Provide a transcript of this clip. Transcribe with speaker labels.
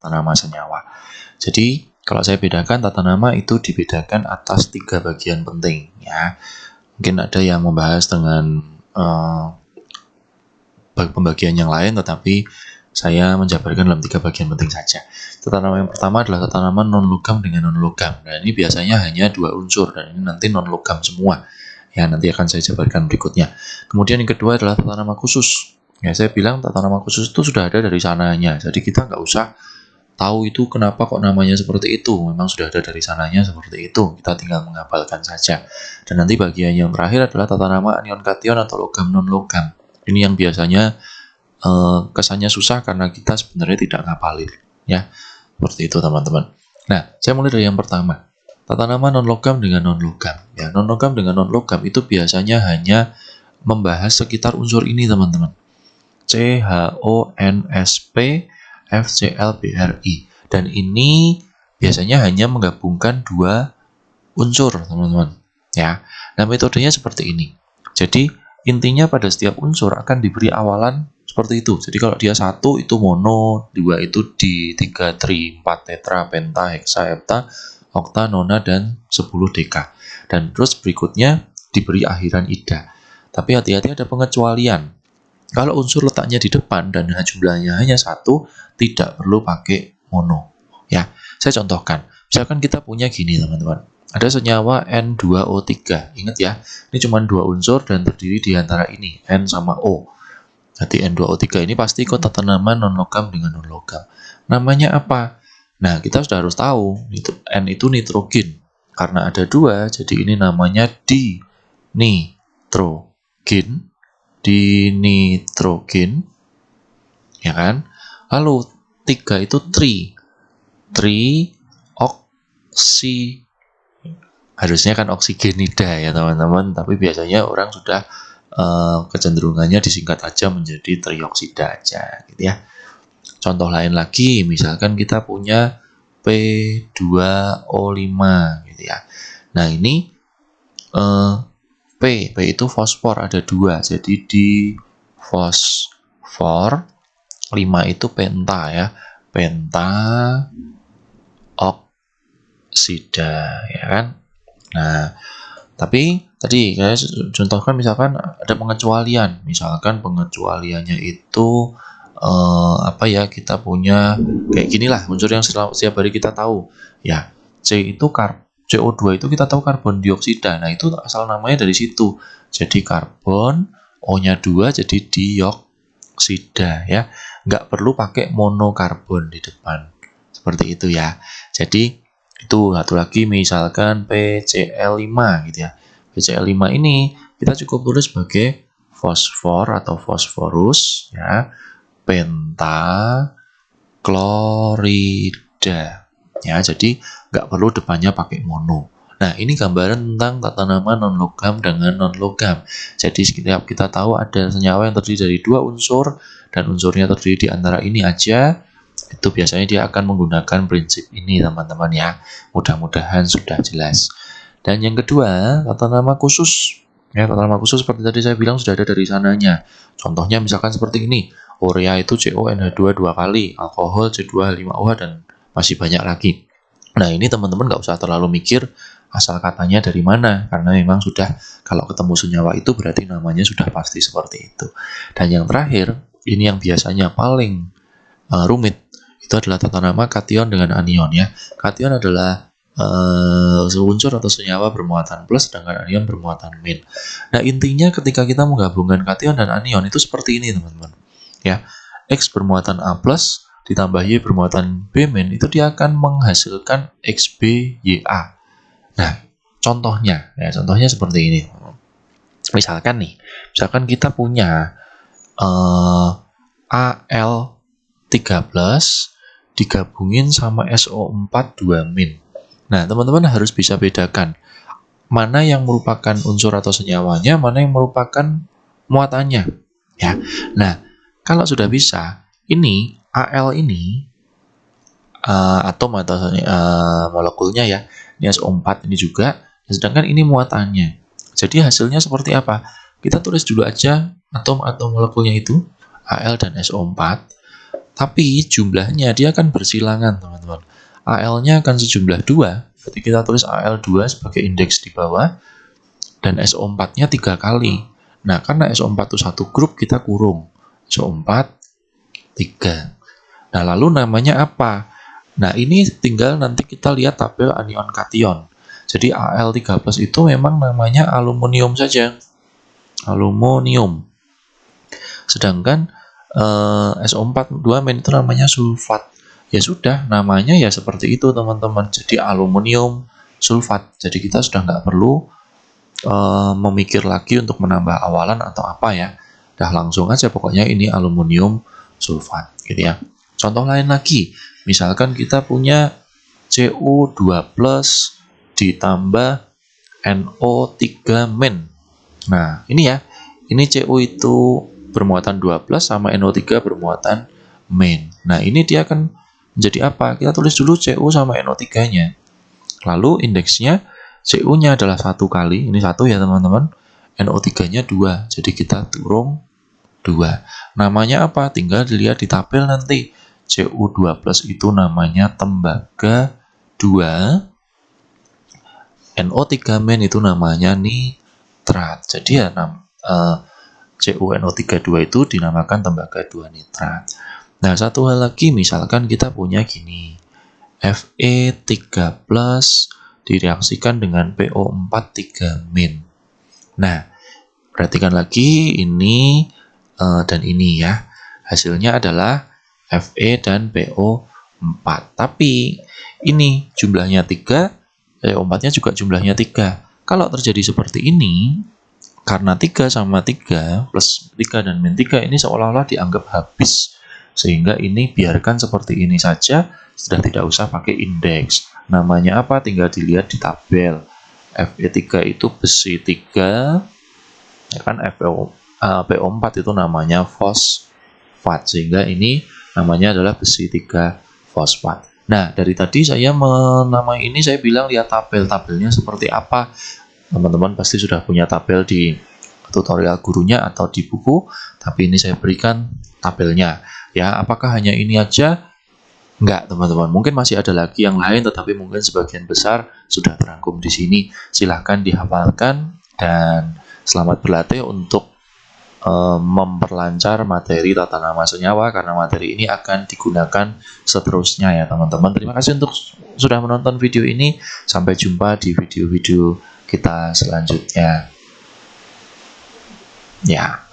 Speaker 1: tata nama senyawa. Jadi kalau saya bedakan tata nama itu dibedakan atas tiga bagian penting ya. Mungkin ada yang membahas dengan uh, pembagian yang lain, tetapi saya menjabarkan dalam tiga bagian penting saja. Tata nama yang pertama adalah tata nama non logam dengan non logam. Nah ini biasanya hanya dua unsur dan ini nanti non logam semua. Ya nanti akan saya jabarkan berikutnya. Kemudian yang kedua adalah tata nama khusus. Ya saya bilang tata nama khusus itu sudah ada dari sananya. Jadi kita nggak usah tahu itu kenapa kok namanya seperti itu. Memang sudah ada dari sananya seperti itu. Kita tinggal menghafalkan saja. Dan nanti bagian yang terakhir adalah tata nama anion kation atau logam non logam. Ini yang biasanya uh, kesannya susah karena kita sebenarnya tidak ngapalin ya seperti itu teman-teman nah saya mulai dari yang pertama tata nama non logam dengan non logam ya non logam dengan non logam itu biasanya hanya membahas sekitar unsur ini teman-teman C H O N S P F C L B R I dan ini biasanya hanya menggabungkan dua unsur teman-teman ya nah metodenya seperti ini jadi intinya pada setiap unsur akan diberi awalan seperti itu. Jadi kalau dia satu itu mono, dua itu di, tiga tri, empat tetra, penta, hexa, hepta, okta, nona, dan sepuluh deka. Dan terus berikutnya diberi akhiran ida. Tapi hati-hati ada pengecualian. Kalau unsur letaknya di depan dan jumlahnya hanya satu, tidak perlu pakai mono. Ya, saya contohkan. Misalkan kita punya gini teman-teman. Ada senyawa N2O3. Ingat ya, ini cuma dua unsur dan terdiri di antara ini, N sama O. Jadi N2O3 ini pasti kota tanaman non logam dengan non logam. Namanya apa? Nah, kita sudah harus tahu N itu nitrogen. Karena ada dua, jadi ini namanya di nitrogen, di nitrogen, ya kan? Lalu tiga itu tri, tri oksi harusnya kan oksigenida ya teman-teman tapi biasanya orang sudah uh, kecenderungannya disingkat aja menjadi trioksida aja gitu ya. Contoh lain lagi, misalkan kita punya P2O5 gitu ya. Nah, ini uh, P, P itu fosfor ada dua, jadi di fosfor 5 itu penta ya, penta oksida ya kan. Nah, tapi tadi saya contohkan misalkan ada pengecualian, misalkan pengecualiannya itu eh, apa ya kita punya kayak gini lah unsur yang setiap hari kita tahu. Ya C itu kar CO2 itu kita tahu karbon dioksida. Nah itu asal namanya dari situ. Jadi karbon O-nya 2 jadi dioksida ya. Nggak perlu pakai monokarbon di depan. Seperti itu ya. Jadi itu satu lagi misalkan PCl5 gitu ya. PCl5 ini kita cukup tulis sebagai fosfor atau fosforus ya, penta klorida. Ya, jadi nggak perlu depannya pakai mono. Nah, ini gambaran tentang tata nama non logam dengan non logam. Jadi setiap kita tahu ada senyawa yang terdiri dari dua unsur dan unsurnya terdiri di antara ini aja, itu biasanya dia akan menggunakan prinsip ini teman-teman ya. Mudah-mudahan sudah jelas. Dan yang kedua tata nama khusus. Ya tata nama khusus seperti tadi saya bilang sudah ada dari sananya. Contohnya misalkan seperti ini. Urea itu CONH2 dua kali alkohol C2H5OH dan masih banyak lagi nah ini teman-teman nggak usah terlalu mikir asal katanya dari mana karena memang sudah kalau ketemu senyawa itu berarti namanya sudah pasti seperti itu dan yang terakhir ini yang biasanya paling uh, rumit itu adalah tata nama kation dengan anion ya. Kation adalah uh, unsur atau senyawa bermuatan plus sedangkan anion bermuatan min. Nah, intinya ketika kita menggabungkan kation dan anion itu seperti ini, teman-teman. Ya. X bermuatan A plus ditambah Y bermuatan B min itu dia akan menghasilkan XBYA. Nah, contohnya ya, contohnya seperti ini. Misalkan nih, misalkan kita punya uh, AL13 digabungin sama SO4 2 min. Nah, teman-teman harus bisa bedakan mana yang merupakan unsur atau senyawanya, mana yang merupakan muatannya. Ya. Nah, kalau sudah bisa, ini Al ini uh, atom atau uh, molekulnya ya, ini SO4 ini juga, sedangkan ini muatannya. Jadi hasilnya seperti apa? Kita tulis dulu aja atom atau molekulnya itu, Al dan SO4 Tapi jumlahnya dia akan bersilangan, teman-teman. AL-nya akan sejumlah 2. Berarti kita tulis AL2 sebagai indeks di bawah. Dan SO4-nya tiga kali. Nah, karena SO4 itu satu grup, kita kurung. SO4, 3. Nah, lalu namanya apa? Nah, ini tinggal nanti kita lihat tabel anion kation. Jadi Al3+ itu memang namanya aluminium saja. Aluminium. Sedangkan eh, SO4 2 main itu namanya sulfat. Ya sudah, namanya ya seperti itu teman-teman. Jadi aluminium sulfat. Jadi kita sudah nggak perlu eh, memikir lagi untuk menambah awalan atau apa ya. Dah langsung aja pokoknya ini aluminium sulfat gitu ya. Contoh lain lagi, misalkan kita punya Cu2+ ditambah NO3 min. Nah, ini ya. Ini Cu itu bermuatan 12 sama NO3 bermuatan min. Nah, ini dia akan menjadi apa? Kita tulis dulu Cu sama NO3-nya. Lalu indeksnya Cu-nya adalah satu kali, ini satu ya teman-teman. NO3-nya 2, jadi kita turun 2. Namanya apa? Tinggal dilihat di tabel nanti. Cu2 plus itu namanya tembaga 2 NO3 main itu namanya nitrat. Jadi ya nam, uh, CuNO32 itu dinamakan tembaga 2 nitrat. Nah, satu hal lagi misalkan kita punya gini. Fe3 plus direaksikan dengan PO4 3 min. Nah, perhatikan lagi ini uh, dan ini ya. Hasilnya adalah Fe dan PO4. Tapi ini jumlahnya 3 eh, ombaknya juga jumlahnya 3. Kalau terjadi seperti ini, karena 3 sama 3 plus 3 dan min 3 ini seolah-olah dianggap habis. Sehingga ini biarkan seperti ini saja, sudah tidak usah pakai indeks. Namanya apa? Tinggal dilihat di tabel. Fe3 itu besi 3, ya kan FeO, uh, PO4 itu namanya fosfat. Sehingga ini namanya adalah besi 3 fosfat. Nah, dari tadi saya menamai ini saya bilang lihat tabel-tabelnya seperti apa. Teman-teman pasti sudah punya tabel di tutorial gurunya atau di buku, tapi ini saya berikan tabelnya. Ya, apakah hanya ini aja? Enggak, teman-teman. Mungkin masih ada lagi yang lain, tetapi mungkin sebagian besar sudah terangkum di sini. Silahkan dihafalkan dan selamat berlatih untuk Eh, memperlancar materi tata nama senyawa karena materi ini akan digunakan seterusnya ya teman-teman. Terima kasih untuk sudah menonton video ini. Sampai jumpa di video-video kita selanjutnya. Ya.